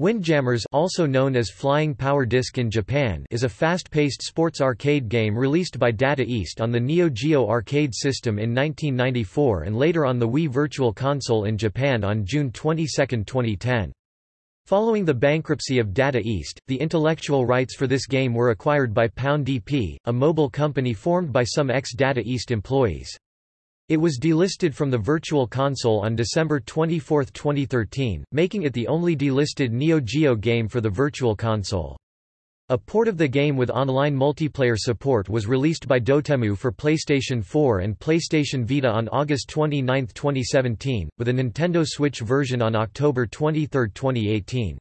Windjammers also known as Flying Power Disc in Japan is a fast-paced sports arcade game released by Data East on the Neo Geo arcade system in 1994 and later on the Wii Virtual Console in Japan on June 22, 2010. Following the bankruptcy of Data East, the intellectual rights for this game were acquired by Paon DP, a mobile company formed by some ex-Data East employees. It was delisted from the Virtual Console on December 24, 2013, making it the only delisted Neo Geo game for the Virtual Console. A port of the game with online multiplayer support was released by Dotemu for PlayStation 4 and PlayStation Vita on August 29, 2017, with a Nintendo Switch version on October 23, 2018.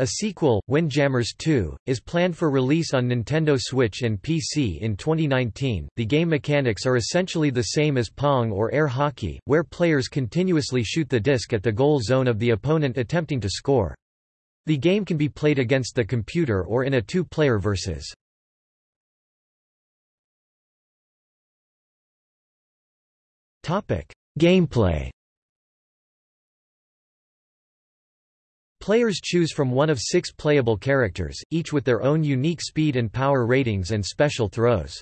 A sequel, Windjammers 2, is planned for release on Nintendo Switch and PC in 2019. The game mechanics are essentially the same as Pong or air hockey, where players continuously shoot the disc at the goal zone of the opponent attempting to score. The game can be played against the computer or in a two-player versus. Topic: Gameplay Players choose from one of six playable characters, each with their own unique speed and power ratings and special throws.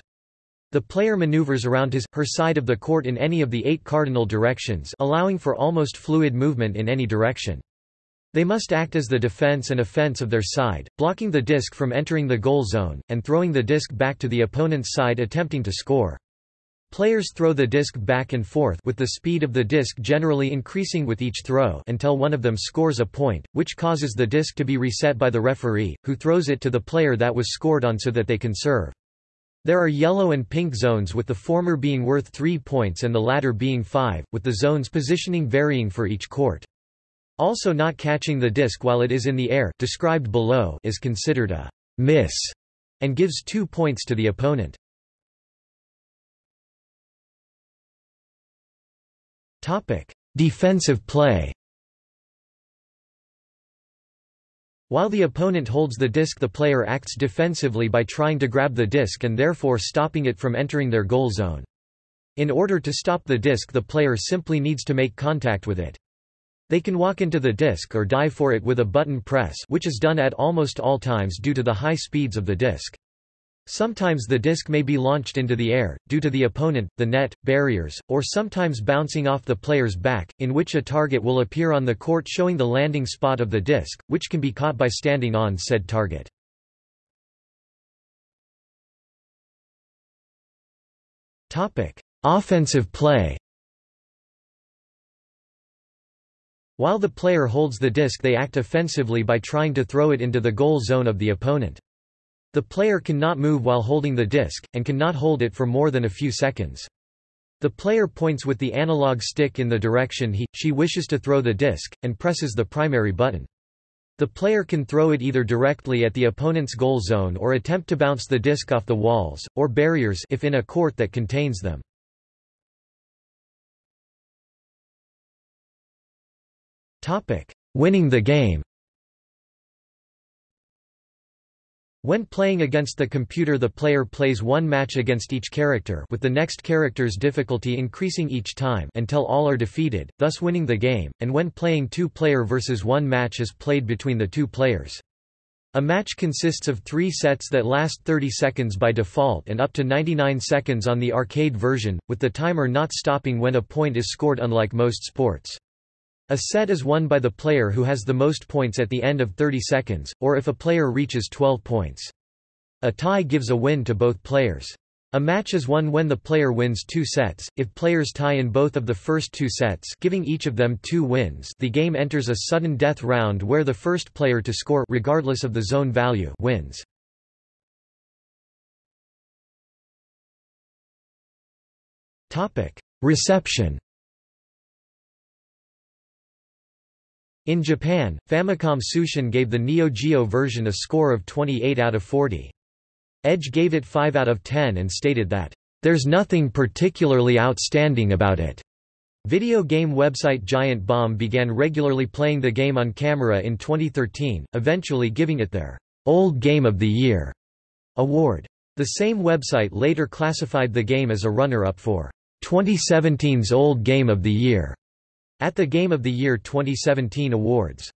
The player maneuvers around his, her side of the court in any of the eight cardinal directions allowing for almost fluid movement in any direction. They must act as the defense and offense of their side, blocking the disc from entering the goal zone, and throwing the disc back to the opponent's side attempting to score. Players throw the disc back and forth with the speed of the disc generally increasing with each throw until one of them scores a point, which causes the disc to be reset by the referee, who throws it to the player that was scored on so that they can serve. There are yellow and pink zones with the former being worth 3 points and the latter being 5, with the zones positioning varying for each court. Also not catching the disc while it is in the air described below is considered a miss and gives 2 points to the opponent. Defensive play While the opponent holds the disc the player acts defensively by trying to grab the disc and therefore stopping it from entering their goal zone. In order to stop the disc the player simply needs to make contact with it. They can walk into the disc or dive for it with a button press which is done at almost all times due to the high speeds of the disc. Sometimes the disc may be launched into the air, due to the opponent, the net, barriers, or sometimes bouncing off the player's back, in which a target will appear on the court showing the landing spot of the disc, which can be caught by standing on said target. Offensive play While the player holds the disc they act offensively by trying to throw it into the goal zone of the opponent. The player cannot move while holding the disc, and cannot hold it for more than a few seconds. The player points with the analog stick in the direction he, she wishes to throw the disc, and presses the primary button. The player can throw it either directly at the opponent's goal zone or attempt to bounce the disc off the walls, or barriers if in a court that contains them. Winning the game When playing against the computer the player plays one match against each character with the next character's difficulty increasing each time until all are defeated, thus winning the game, and when playing two-player versus one match is played between the two players. A match consists of three sets that last 30 seconds by default and up to 99 seconds on the arcade version, with the timer not stopping when a point is scored unlike most sports. A set is won by the player who has the most points at the end of 30 seconds, or if a player reaches 12 points. A tie gives a win to both players. A match is won when the player wins two sets, if players tie in both of the first two sets giving each of them two wins the game enters a sudden death round where the first player to score regardless of the zone value wins. Reception In Japan, Famicom Tsushin gave the Neo Geo version a score of 28 out of 40. Edge gave it 5 out of 10 and stated that, "...there's nothing particularly outstanding about it." Video game website Giant Bomb began regularly playing the game on camera in 2013, eventually giving it their Old Game of the Year award. The same website later classified the game as a runner-up for 2017's Old Game of the Year at the Game of the Year 2017 awards.